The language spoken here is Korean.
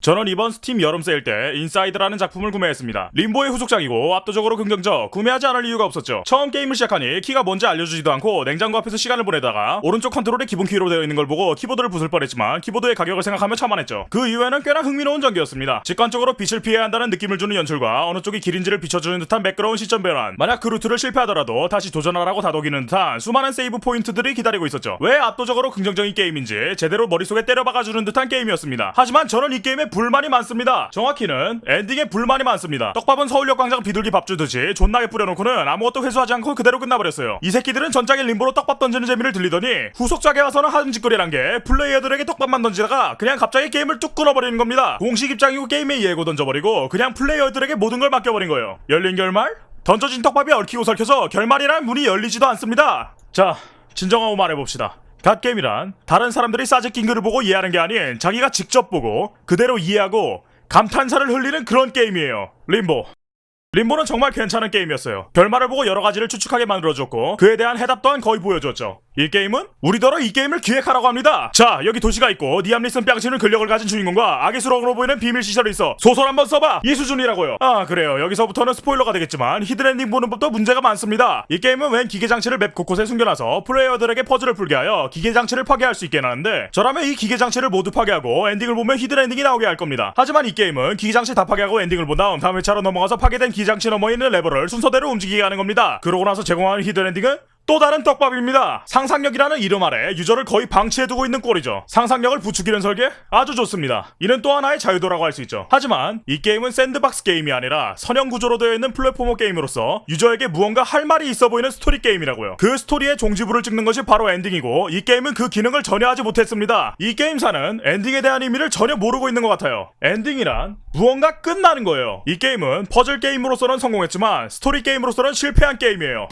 저는 이번 스팀 여름 세일 때 Inside라는 작품을 구매했습니다. Limbo의 후속작이고 압도적으로 긍정적, 구매하지 않을 이유가 없었죠. 처음 게임을 시작하니 키가 뭔지 알려주지도 않고 냉장고 앞에서 시간을 보내다가 오른쪽 컨트롤에 기본 키로 되어 있는 걸 보고 키보드를 부술 뻔했지만 키보드의 가격을 생각하며 참아냈죠. 그 이후에는 꽤나 흥미로운 전개였습니다. 직관적으로 빛을 피해야 한다는 느낌을 주는 연출과 어느 쪽이 길인지를 비춰주는 듯한 매끄러운 시점 변환. 만약 그 루트를 실패하더라도 다시 도전하라고 다독이는 듯한 수많은 세이브 포인트들이 기다리고 있었죠. 왜 압도적으로 긍정적인 게임인지 제대로 머릿속에 때려 박아주는 듯한 게임이었습니다. 하지만 저는 이 게임에 불만이 많습니다. 정확히는 엔딩에 불만이 많습니다. 떡밥은 서울역 광장 비둘기 밥 주듯이 존나게 뿌려놓고는 아무것도 회수하지 않고 그대로 끝나버렸어요. 이 새끼들은 전작의 Limbo로 떡밥 던지는 재미를 들리더니 후속작에 와서는 하는 짓거리란 게 플레이어들에게 떡밥만 던지다가 그냥 갑자기 게임을 뚝 끊어버리는 겁니다. 공식 입장이고 게임의 예고 던져버리고 그냥 플레이어들에게 모든 걸 맡겨버린 거예요. 열린 결말? 던져진 떡밥이 얽히고 설켜서 결말이란 문이 열리지도 않습니다. 자, 진정하고 말해봅시다. 갓게임이란 다른 사람들이 싸제낀 글을 보고 이해하는 게 아닌 자기가 직접 보고 그대로 이해하고 감탄사를 흘리는 그런 게임이에요. Limbo. Limbo는 정말 괜찮은 게임이었어요. 결말을 보고 여러 가지를 추측하게 만들어줬고 그에 대한 해답 또한 거의 보여줬죠. 이 게임은 우리더러 이 게임을 기획하라고 합니다. 자, 여기 도시가 있고 리암 니슨 뺨치는 근력을 가진 주인공과 악의 수렁으로 보이는 비밀 시설이 있어. 소설 한번 써봐. 이 수준이라고요. 아, 그래요. 여기서부터는 스포일러가 되겠지만 hidden엔딩 보는 법도 문제가 많습니다. 이 게임은 웬 기계 장치를 맵 곳곳에 숨겨놔서 플레이어들에게 퍼즐을 풀게 하여 기계 장치를 파괴할 수 있게 하는데 저라면 이 기계 장치를 모두 파괴하고 엔딩을 보면 hidden엔딩이 나오게 할 겁니다. 하지만 이 게임은 기계 장치 다 파괴하고 엔딩을 본 다음 다음 회차로 넘어가서 파괴된 기계 장치 너머 있는 레버를 순서대로 움직이게 하는 겁니다. 그러고 나서 제공하는 hidden엔딩은 또 다른 떡밥입니다. 상상력이라는 이름 아래 유저를 거의 방치해두고 있는 꼴이죠. 상상력을 부추기는 설계? 아주 좋습니다. 이는 또 하나의 자유도라고 할 수 있죠. 하지만 이 게임은 sandbox 게임이 아니라 선형 구조로 되어 있는 platformer 게임으로서 유저에게 무언가 할 말이 있어 보이는 스토리 게임이라고요. 그 스토리의 종지부를 찍는 것이 바로 엔딩이고 이 게임은 그 기능을 전혀 하지 못했습니다. 이 게임사는 엔딩에 대한 의미를 전혀 모르고 있는 것 같아요. 엔딩이란 무언가 끝나는 거예요. 이 게임은 퍼즐 게임으로서는 성공했지만 스토리 게임으로서는 실패한 게임이에요.